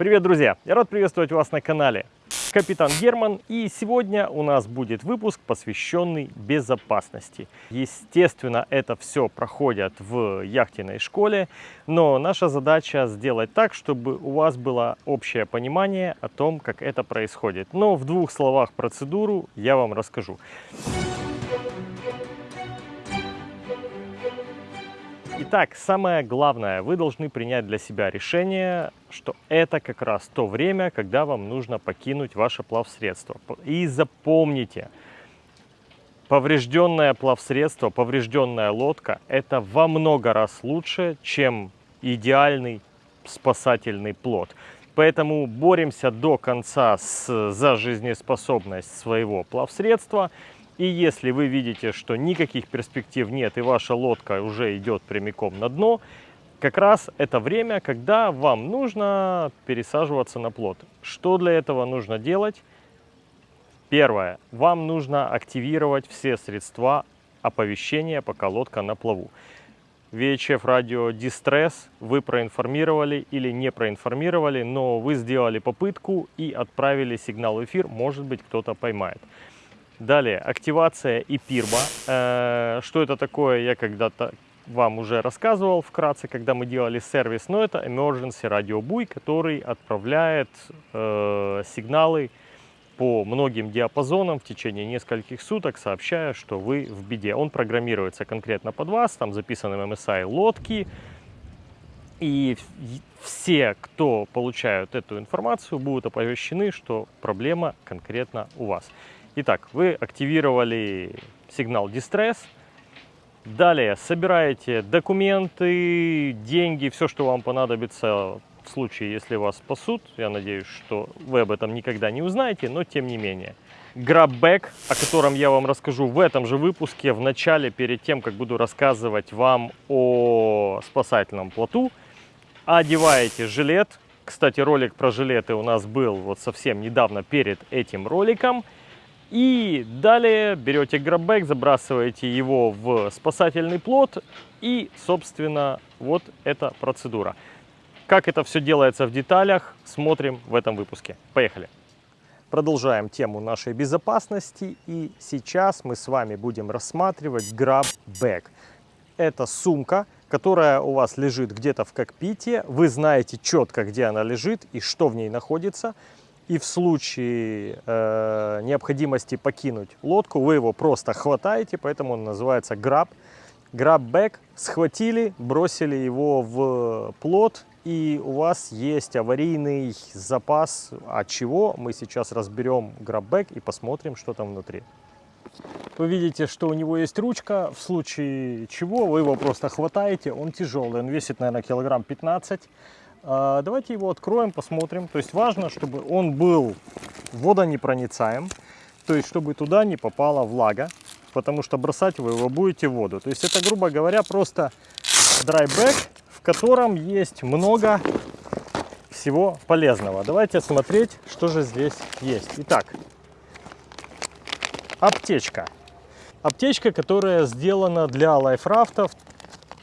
Привет, друзья! Я рад приветствовать вас на канале Капитан Герман. И сегодня у нас будет выпуск, посвященный безопасности. Естественно, это все проходит в яхтенной школе, но наша задача сделать так, чтобы у вас было общее понимание о том, как это происходит. Но в двух словах процедуру я вам расскажу. Итак, самое главное, вы должны принять для себя решение, что это как раз то время, когда вам нужно покинуть ваше плавсредство. И запомните, поврежденное плавсредство, поврежденная лодка – это во много раз лучше, чем идеальный спасательный плод. Поэтому боремся до конца с, за жизнеспособность своего плавсредства – и если вы видите, что никаких перспектив нет и ваша лодка уже идет прямиком на дно, как раз это время, когда вам нужно пересаживаться на плот. Что для этого нужно делать? Первое. Вам нужно активировать все средства оповещения, пока лодка на плаву. VHF радио Дистресс вы проинформировали или не проинформировали, но вы сделали попытку и отправили сигнал в эфир, может быть кто-то поймает. Далее, активация и пирба. Э, что это такое, я когда-то вам уже рассказывал вкратце, когда мы делали сервис, но это Emergency Buoy, который отправляет э, сигналы по многим диапазонам в течение нескольких суток, сообщая, что вы в беде. Он программируется конкретно под вас, там записаны MSI лодки, и все, кто получают эту информацию, будут оповещены, что проблема конкретно у вас. Итак, вы активировали сигнал Distress. Далее собираете документы, деньги, все, что вам понадобится в случае, если вас спасут. Я надеюсь, что вы об этом никогда не узнаете, но тем не менее. Граббэк, о котором я вам расскажу в этом же выпуске, в начале, перед тем, как буду рассказывать вам о спасательном плоту. Одеваете жилет. Кстати, ролик про жилеты у нас был вот совсем недавно перед этим роликом. И далее берете граббэк, забрасываете его в спасательный плот и, собственно, вот эта процедура. Как это все делается в деталях, смотрим в этом выпуске. Поехали! Продолжаем тему нашей безопасности и сейчас мы с вами будем рассматривать граббэк. Это сумка, которая у вас лежит где-то в кокпите. Вы знаете четко, где она лежит и что в ней находится и в случае э, необходимости покинуть лодку, вы его просто хватаете, поэтому он называется grab. Grab bag, схватили, бросили его в плот, и у вас есть аварийный запас. От чего мы сейчас разберем grab bag и посмотрим, что там внутри. Вы видите, что у него есть ручка, в случае чего вы его просто хватаете, он тяжелый, он весит, наверное, килограмм 15 а, давайте его откроем, посмотрим. То есть важно, чтобы он был водонепроницаем, то есть чтобы туда не попала влага, потому что бросать вы его будете в воду. То есть это, грубо говоря, просто dry bag, в котором есть много всего полезного. Давайте смотреть, что же здесь есть. Итак, аптечка. Аптечка, которая сделана для liferaft ов,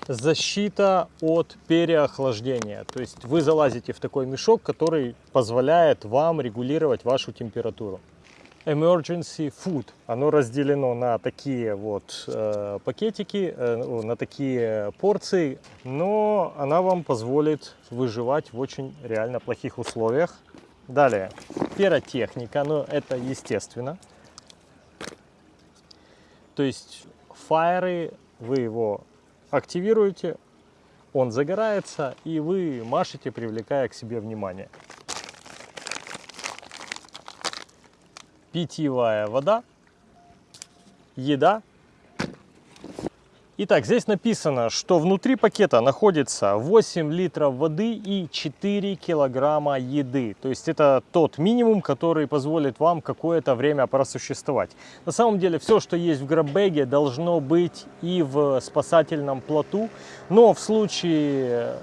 защита от переохлаждения. То есть вы залазите в такой мешок, который позволяет вам регулировать вашу температуру. Emergency Food. Оно разделено на такие вот э, пакетики, э, на такие порции, но она вам позволит выживать в очень реально плохих условиях. Далее, пиротехника, но это естественно. То есть фаеры, вы его активируете, он загорается, и вы машете, привлекая к себе внимание. Питьевая вода, еда Итак, здесь написано, что внутри пакета находится 8 литров воды и 4 килограмма еды. То есть это тот минимум, который позволит вам какое-то время просуществовать. На самом деле все, что есть в граббэге, должно быть и в спасательном плоту. Но в случае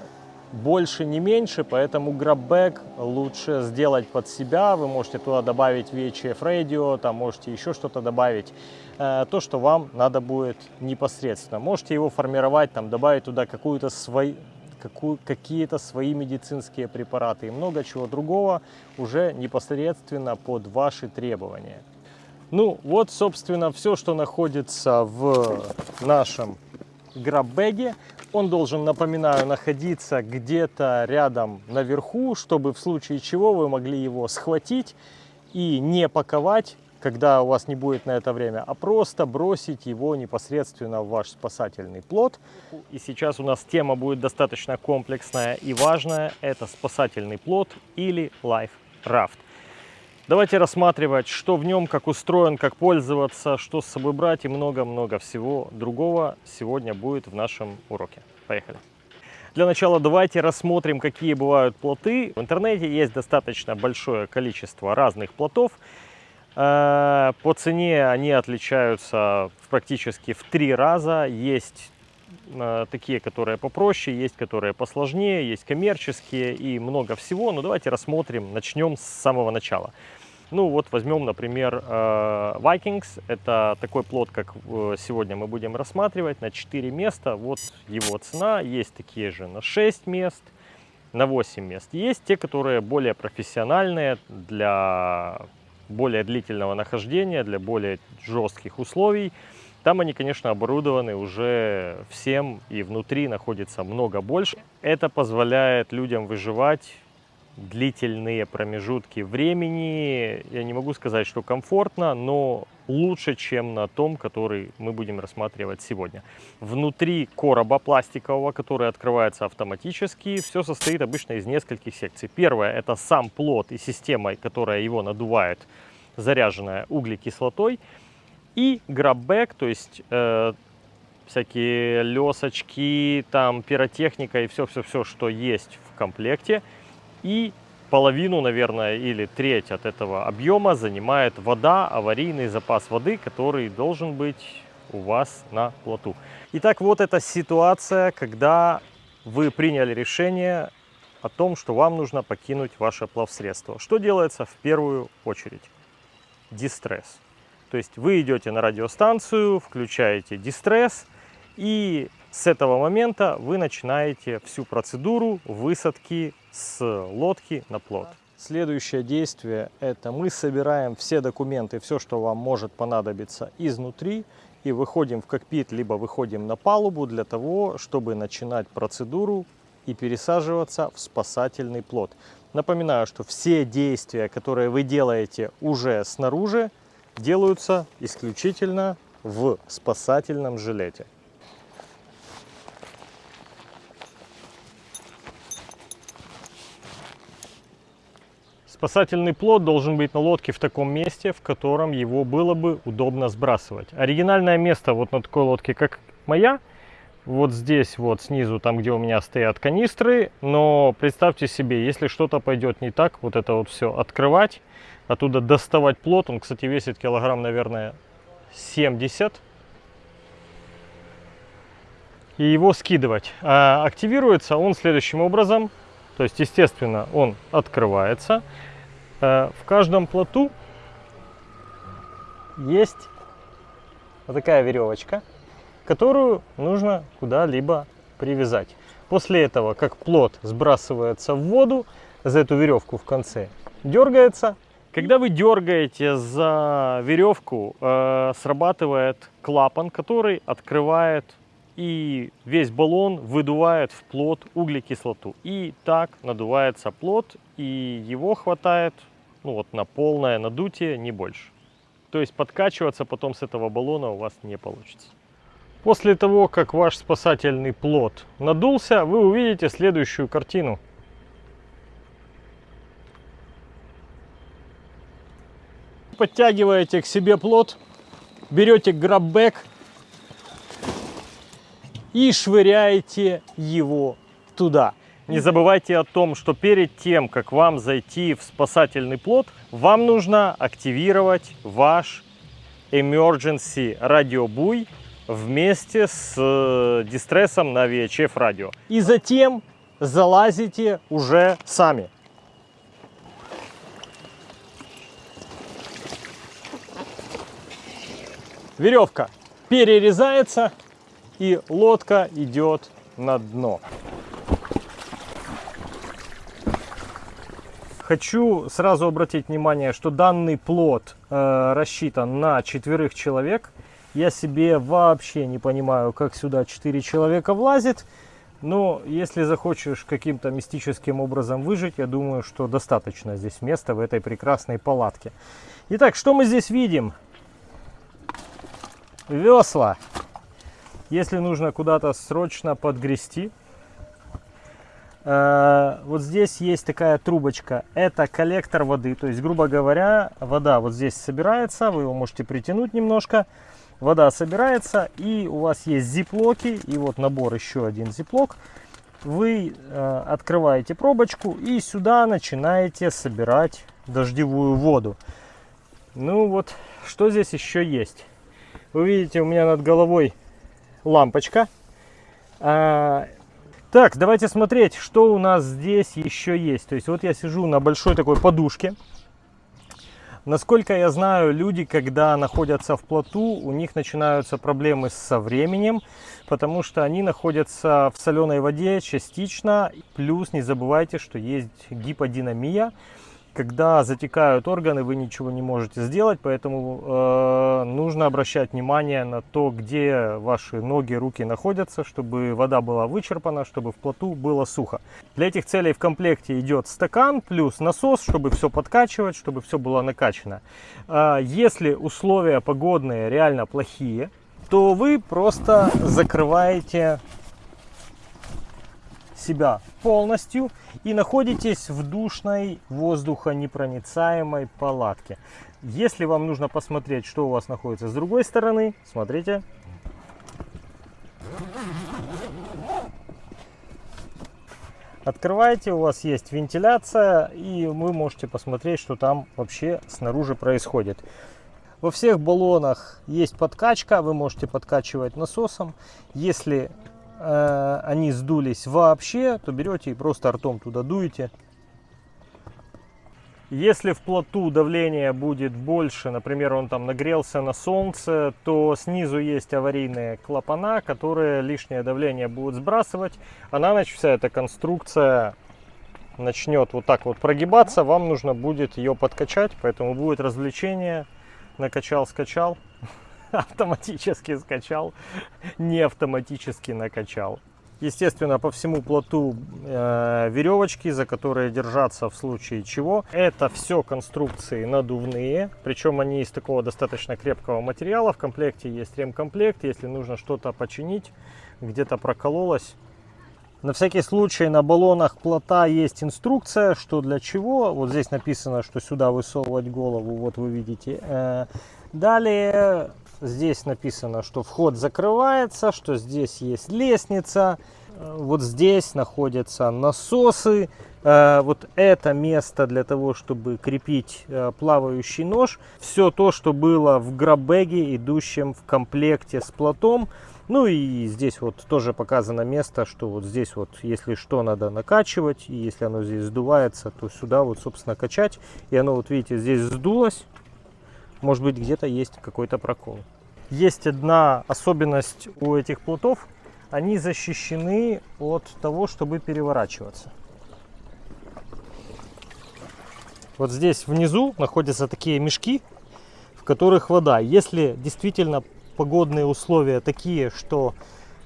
больше не меньше, поэтому граббэк лучше сделать под себя. Вы можете туда добавить VHF Radio, там можете еще что-то добавить. Э, то, что вам надо будет непосредственно. Можете его формировать, там, добавить туда какую-то свой, какие-то свои медицинские препараты и много чего другого уже непосредственно под ваши требования. Ну вот, собственно, все, что находится в нашем граббеге. Он должен, напоминаю, находиться где-то рядом наверху, чтобы в случае чего вы могли его схватить и не паковать, когда у вас не будет на это время, а просто бросить его непосредственно в ваш спасательный плод. И сейчас у нас тема будет достаточно комплексная и важная. Это спасательный плод или life raft. Давайте рассматривать, что в нем, как устроен, как пользоваться, что с собой брать и много-много всего другого сегодня будет в нашем уроке. Поехали! Для начала давайте рассмотрим, какие бывают плоты. В интернете есть достаточно большое количество разных плотов. Э, по цене они отличаются практически в три раза. Есть такие, которые попроще, есть которые посложнее, есть коммерческие и много всего. Но давайте рассмотрим, начнем с самого начала. Ну вот возьмем, например, э, Vikings. Это такой плод, как сегодня мы будем рассматривать, на 4 места. Вот его цена. Есть такие же на 6 мест, на 8 мест. Есть те, которые более профессиональные для более длительного нахождения, для более жестких условий. Там они, конечно, оборудованы уже всем, и внутри находится много больше. Это позволяет людям выживать длительные промежутки времени. Я не могу сказать, что комфортно, но лучше, чем на том, который мы будем рассматривать сегодня. Внутри короба пластикового, который открывается автоматически, все состоит обычно из нескольких секций. Первое – это сам плод и система, которая его надувает, заряженная углекислотой. И граббэк, то есть э, всякие лесочки, там пиротехника и все-все-все, что есть в комплекте. И половину, наверное, или треть от этого объема занимает вода, аварийный запас воды, который должен быть у вас на плоту. Итак, вот эта ситуация, когда вы приняли решение о том, что вам нужно покинуть ваше плавсредство. Что делается в первую очередь? Дистресс. То есть вы идете на радиостанцию, включаете дистресс, и с этого момента вы начинаете всю процедуру высадки с лодки на плот. Следующее действие – это мы собираем все документы, все, что вам может понадобиться изнутри, и выходим в кокпит, либо выходим на палубу для того, чтобы начинать процедуру и пересаживаться в спасательный плот. Напоминаю, что все действия, которые вы делаете уже снаружи, делаются исключительно в спасательном жилете. Спасательный плод должен быть на лодке в таком месте, в котором его было бы удобно сбрасывать. Оригинальное место вот на такой лодке, как моя, вот здесь вот снизу, там где у меня стоят канистры. Но представьте себе, если что-то пойдет не так, вот это вот все открывать, оттуда доставать плод. Он, кстати, весит килограмм, наверное, 70. И его скидывать. А активируется он следующим образом. То есть, естественно, он открывается. Э, в каждом плоту есть вот такая веревочка, которую нужно куда-либо привязать. После этого, как плот сбрасывается в воду, за эту веревку в конце дергается. Когда вы дергаете за веревку, э, срабатывает клапан, который открывает и весь баллон выдувает в плот углекислоту. И так надувается плот, и его хватает ну вот на полное надутие, не больше. То есть подкачиваться потом с этого баллона у вас не получится. После того, как ваш спасательный плод надулся, вы увидите следующую картину. Подтягиваете к себе плод, берете граббэк и швыряете его туда. Не забывайте о том, что перед тем, как вам зайти в спасательный плот, вам нужно активировать ваш Emergency радиобуй вместе с э, дистрессом на VHF радио. И затем залазите уже сами. веревка перерезается, и лодка идет на дно. Хочу сразу обратить внимание, что данный плод э, рассчитан на четверых человек. Я себе вообще не понимаю, как сюда четыре человека влазит. Но если захочешь каким-то мистическим образом выжить, я думаю, что достаточно здесь места в этой прекрасной палатке. Итак, что мы здесь видим? Весла. Если нужно куда-то срочно подгрести, э, вот здесь есть такая трубочка. Это коллектор воды. То есть, грубо говоря, вода вот здесь собирается. Вы его можете притянуть немножко вода собирается и у вас есть зиплоки и вот набор еще один зиплок вы э, открываете пробочку и сюда начинаете собирать дождевую воду ну вот что здесь еще есть вы видите у меня над головой лампочка. А, так давайте смотреть что у нас здесь еще есть. То есть вот я сижу на большой такой подушке. Насколько я знаю, люди, когда находятся в плоту, у них начинаются проблемы со временем, потому что они находятся в соленой воде частично. Плюс не забывайте, что есть гиподинамия когда затекают органы, вы ничего не можете сделать, поэтому э, нужно обращать внимание на то, где ваши ноги, руки находятся, чтобы вода была вычерпана, чтобы в плоту было сухо. Для этих целей в комплекте идет стакан плюс насос, чтобы все подкачивать, чтобы все было накачано. Э, если условия погодные реально плохие, то вы просто закрываете себя полностью и находитесь в душной воздухонепроницаемой палатке. Если вам нужно посмотреть, что у вас находится с другой стороны, смотрите. Открываете, у вас есть вентиляция, и вы можете посмотреть, что там вообще снаружи происходит. Во всех баллонах есть подкачка, вы можете подкачивать насосом. Если э, они сдулись вообще, то берете и просто ртом туда дуете. Если в плоту давление будет больше, например, он там нагрелся на солнце, то снизу есть аварийные клапана, которые лишнее давление будут сбрасывать, а на ночь вся эта конструкция начнет вот так вот прогибаться, вам нужно будет ее подкачать, поэтому будет развлечение, накачал-скачал, автоматически скачал, не автоматически накачал. Естественно, по всему плоту э, веревочки, за которые держаться в случае чего. Это все конструкции надувные, причем они из такого достаточно крепкого материала. В комплекте есть ремкомплект, если нужно что-то починить, где-то прокололось. На всякий случай на баллонах плота есть инструкция, что для чего. Вот здесь написано, что сюда высовывать голову, вот вы видите. Э, далее Здесь написано, что вход закрывается, что здесь есть лестница. Э, вот здесь находятся насосы. Э, вот это место для того, чтобы крепить э, плавающий нож. Все то, что было в граббеге, идущем в комплекте с платом. Ну и здесь вот тоже показано место, что вот здесь вот, если что, надо накачивать. И если оно здесь сдувается, то сюда вот, собственно, качать. И оно, вот видите, здесь сдулось. Может быть, где-то есть какой-то прокол. Есть одна особенность у этих плотов. Они защищены от того, чтобы переворачиваться. Вот здесь внизу находятся такие мешки, в которых вода. Если действительно погодные условия такие, что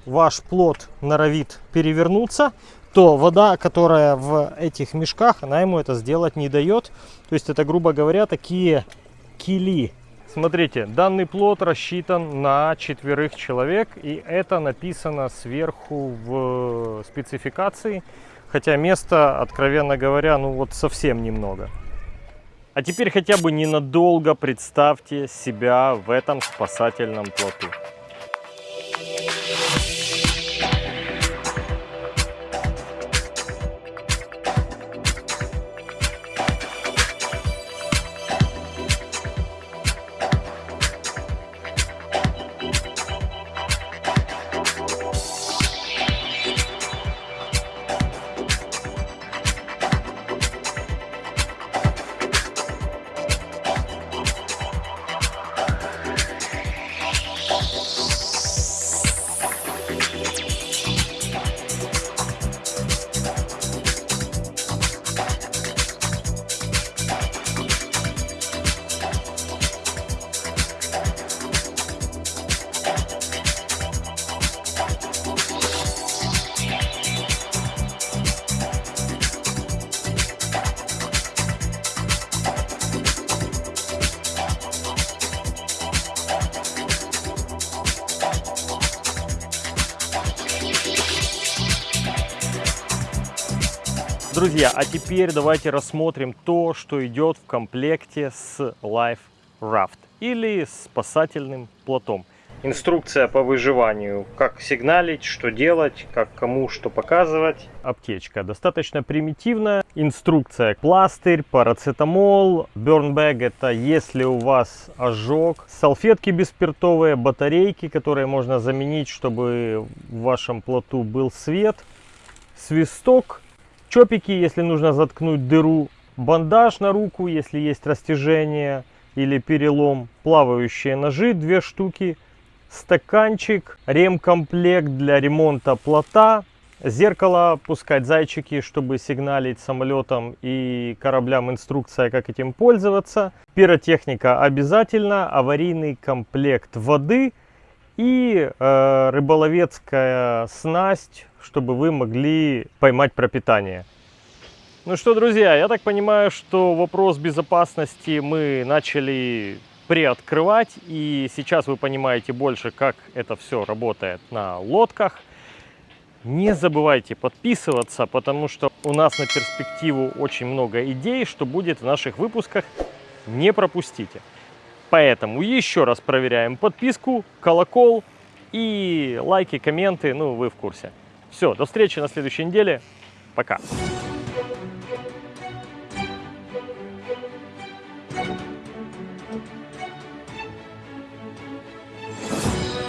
ваш плод норовит перевернуться, то вода, которая в этих мешках, она ему это сделать не дает. То есть это, грубо говоря, такие кили Смотрите, данный плод рассчитан на четверых человек, и это написано сверху в спецификации, хотя места, откровенно говоря, ну вот совсем немного. А теперь хотя бы ненадолго представьте себя в этом спасательном плоту. Друзья, а теперь давайте рассмотрим то, что идет в комплекте с Life Raft или спасательным плотом. Инструкция по выживанию, как сигналить, что делать, как кому что показывать. Аптечка достаточно примитивная. Инструкция пластырь, парацетамол, бернбэг это если у вас ожог. Салфетки беспиртовые, батарейки, которые можно заменить, чтобы в вашем плоту был свет. Свисток, чопики, если нужно заткнуть дыру. Бандаж на руку, если есть растяжение или перелом. Плавающие ножи, две штуки стаканчик, ремкомплект для ремонта плота, зеркало, пускать зайчики, чтобы сигналить самолетам и кораблям инструкция, как этим пользоваться. Пиротехника обязательно, аварийный комплект воды и э, рыболовецкая снасть, чтобы вы могли поймать пропитание. Ну что, друзья, я так понимаю, что вопрос безопасности мы начали приоткрывать. И сейчас вы понимаете больше, как это все работает на лодках. Не забывайте подписываться, потому что у нас на перспективу очень много идей, что будет в наших выпусках. Не пропустите. Поэтому еще раз проверяем подписку, колокол и лайки, комменты. Ну, вы в курсе. Все, до встречи на следующей неделе. Пока.